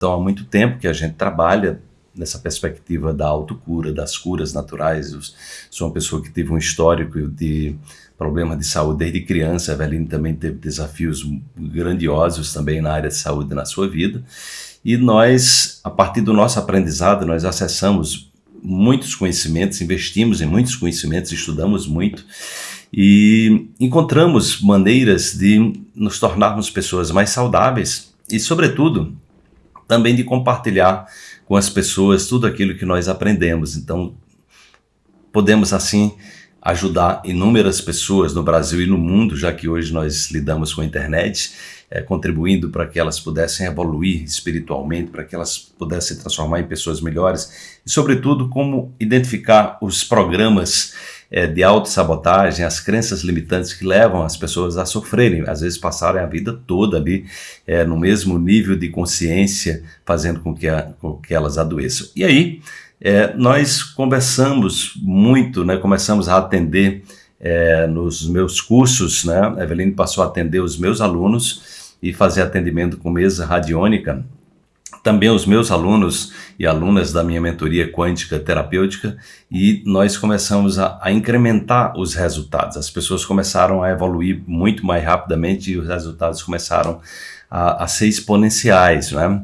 Então, há muito tempo que a gente trabalha nessa perspectiva da autocura, das curas naturais. Eu sou uma pessoa que teve um histórico de problema de saúde desde criança. A Eveline também teve desafios grandiosos também na área de saúde na sua vida. E nós, a partir do nosso aprendizado, nós acessamos muitos conhecimentos, investimos em muitos conhecimentos, estudamos muito e encontramos maneiras de nos tornarmos pessoas mais saudáveis e, sobretudo, também de compartilhar com as pessoas tudo aquilo que nós aprendemos. Então, podemos assim ajudar inúmeras pessoas no Brasil e no mundo, já que hoje nós lidamos com a internet, é, contribuindo para que elas pudessem evoluir espiritualmente, para que elas pudessem transformar em pessoas melhores e, sobretudo, como identificar os programas é, de autossabotagem, as crenças limitantes que levam as pessoas a sofrerem, às vezes passarem a vida toda ali é, no mesmo nível de consciência, fazendo com que, a, com que elas adoeçam. E aí, é, nós conversamos muito, né, começamos a atender é, nos meus cursos, né, a Eveline passou a atender os meus alunos e fazer atendimento com mesa radiônica, também os meus alunos e alunas da minha mentoria quântica terapêutica e nós começamos a, a, incrementar os resultados. As pessoas começaram a evoluir muito mais rapidamente e os resultados começaram a, a ser exponenciais. Né?